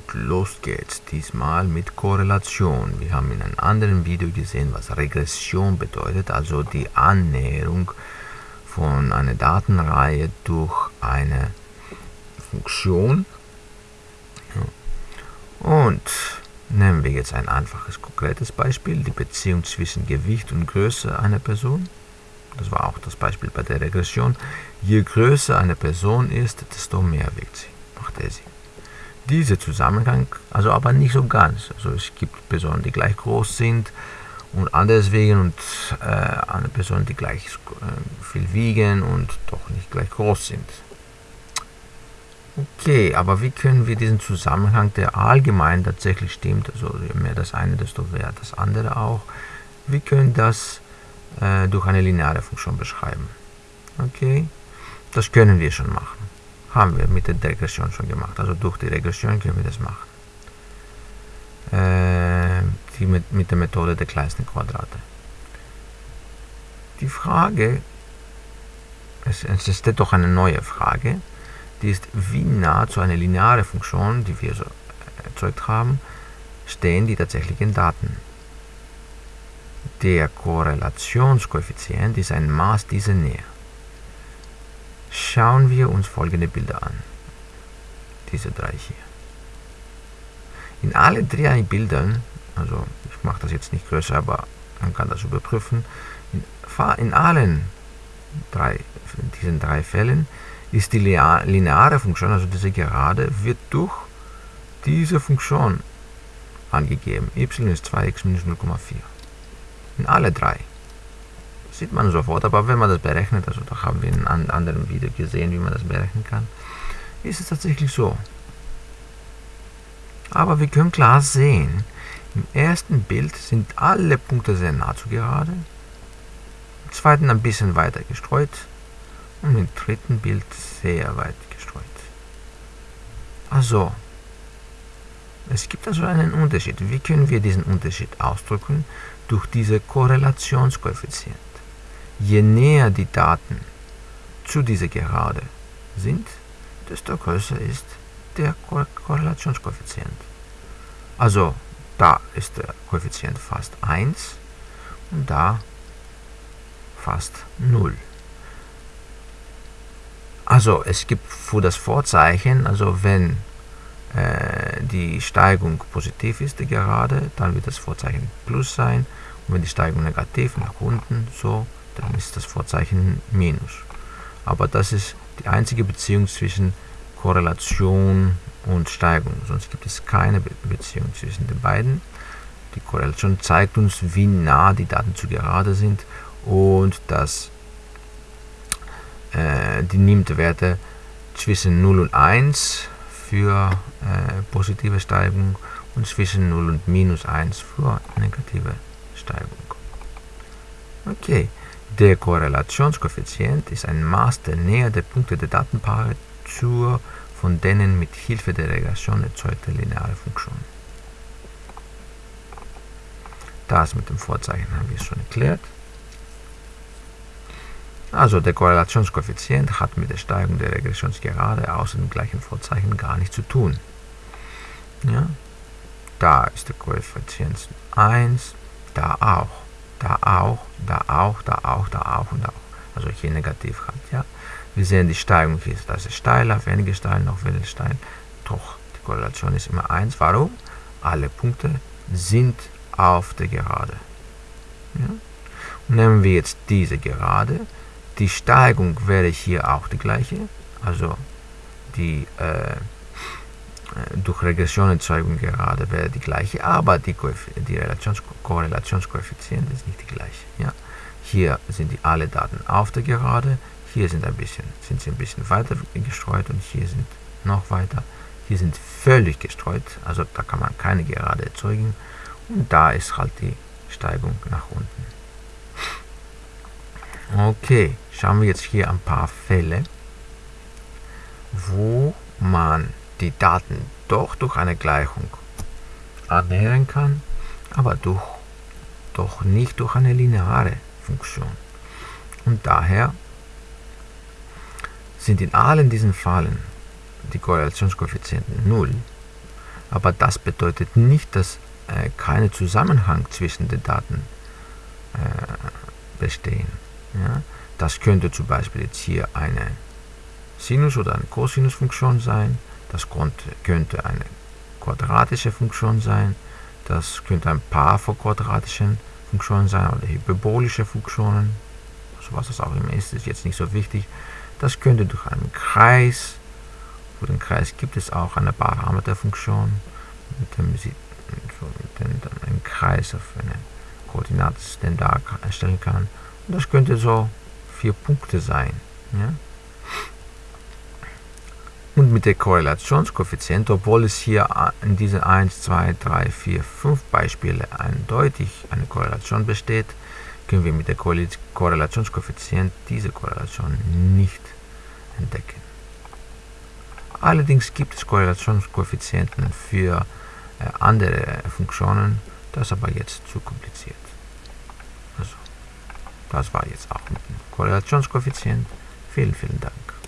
Und los geht's, diesmal mit Korrelation. Wir haben in einem anderen Video gesehen, was Regression bedeutet, also die Annäherung von einer Datenreihe durch eine Funktion. Und nehmen wir jetzt ein einfaches, konkretes Beispiel, die Beziehung zwischen Gewicht und Größe einer Person. Das war auch das Beispiel bei der Regression. Je größer eine Person ist, desto mehr wiegt sie, macht er sie. Dieser Zusammenhang, also aber nicht so ganz. Also es gibt Personen, die gleich groß sind und anderswegen und äh, eine Person, die gleich äh, viel wiegen und doch nicht gleich groß sind. Okay, aber wie können wir diesen Zusammenhang, der allgemein tatsächlich stimmt, also je mehr das eine, desto mehr das andere auch, wie können das äh, durch eine lineare Funktion beschreiben? Okay, das können wir schon machen. Haben wir mit der Regression schon gemacht. Also durch die Regression können wir das machen. Äh, die mit, mit der Methode der kleinsten Quadrate. Die Frage, es, es ist doch eine neue Frage, die ist, wie nah zu einer linearen Funktion, die wir so erzeugt haben, stehen die tatsächlichen Daten. Der Korrelationskoeffizient ist ein Maß dieser Nähe. Schauen wir uns folgende Bilder an. Diese drei hier. In alle drei Bildern, also ich mache das jetzt nicht größer, aber man kann das überprüfen, in, in allen drei, in diesen drei Fällen ist die lineare Funktion, also diese Gerade, wird durch diese Funktion angegeben. y ist 2x minus 0,4. In alle drei. Sieht man sofort, aber wenn man das berechnet, also da haben wir in einem anderen Video gesehen, wie man das berechnen kann, ist es tatsächlich so. Aber wir können klar sehen, im ersten Bild sind alle Punkte sehr nah zu gerade, im zweiten ein bisschen weiter gestreut, und im dritten Bild sehr weit gestreut. Also, es gibt also einen Unterschied. Wie können wir diesen Unterschied ausdrücken? Durch diese Korrelationskoeffizient. Je näher die Daten zu dieser Gerade sind, desto größer ist der Korrelationskoeffizient. Also, da ist der Koeffizient fast 1 und da fast 0. Also es gibt für das Vorzeichen, also wenn äh, die Steigung positiv ist, die Gerade, dann wird das Vorzeichen Plus sein. Und wenn die Steigung negativ nach unten, so, dann ist das Vorzeichen Minus. Aber das ist die einzige Beziehung zwischen Korrelation und Steigung. Sonst gibt es keine Beziehung zwischen den beiden. Die Korrelation zeigt uns, wie nah die Daten zu gerade sind und das äh, die nimmt Werte zwischen 0 und 1 für äh, positive Steigung und zwischen 0 und minus 1 für negative Steigung. Okay, der Korrelationskoeffizient ist ein Maß der Nähe der Punkte der Datenpaare zur von denen mit Hilfe der Regression erzeugte lineare Funktion. Das mit dem Vorzeichen haben wir schon erklärt. Also der Korrelationskoeffizient hat mit der Steigung der Regressionsgerade außer dem gleichen Vorzeichen gar nichts zu tun. Ja? Da ist der Koeffizient 1, da auch, da auch, da auch, da auch, da auch und auch. Also hier negativ hat. Ja? Wir sehen, die Steigung hier, das ist steiler, weniger steil, noch weniger steil. Doch, die Korrelation ist immer 1. Warum? Alle Punkte sind auf der Gerade. Ja? Nehmen wir jetzt diese Gerade die Steigung wäre hier auch die gleiche, also die äh, durch Regressionerzeugung gerade wäre die gleiche, aber die, die Relations Korrelationskoeffizient ist nicht die gleiche. Ja? Hier sind die alle Daten auf der Gerade, hier sind, ein bisschen, sind sie ein bisschen weiter gestreut und hier sind noch weiter. Hier sind völlig gestreut, also da kann man keine Gerade erzeugen und da ist halt die Steigung nach unten. Okay, schauen wir jetzt hier ein paar Fälle, wo man die Daten doch durch eine Gleichung annähern kann, aber durch, doch nicht durch eine lineare Funktion. Und daher sind in allen diesen Fällen die Korrelationskoeffizienten 0. Aber das bedeutet nicht, dass äh, kein Zusammenhang zwischen den Daten äh, bestehen. Ja? Das könnte zum Beispiel jetzt hier eine Sinus- oder eine Cosinusfunktion sein. Das könnte eine quadratische Funktion sein. Das könnte ein Paar von quadratischen Funktionen sein oder hyperbolische Funktionen. Also was das auch immer ist, ist jetzt nicht so wichtig. Das könnte durch einen Kreis, für den Kreis gibt es auch eine Parameterfunktion, mit dem Sie dann einen Kreis auf eine Koordinatensystem erstellen kann. Und das könnte so vier Punkte sein. Ja? Und mit der Korrelationskoeffizient, obwohl es hier in diesen 1, 2, 3, 4, 5 Beispiele eindeutig eine Korrelation besteht, können wir mit der Korrelationskoeffizient diese Korrelation nicht entdecken. Allerdings gibt es Korrelationskoeffizienten für äh, andere Funktionen, das ist aber jetzt zu kompliziert. Also, das war jetzt auch mit dem Korrelationskoeffizient. Vielen, vielen Dank.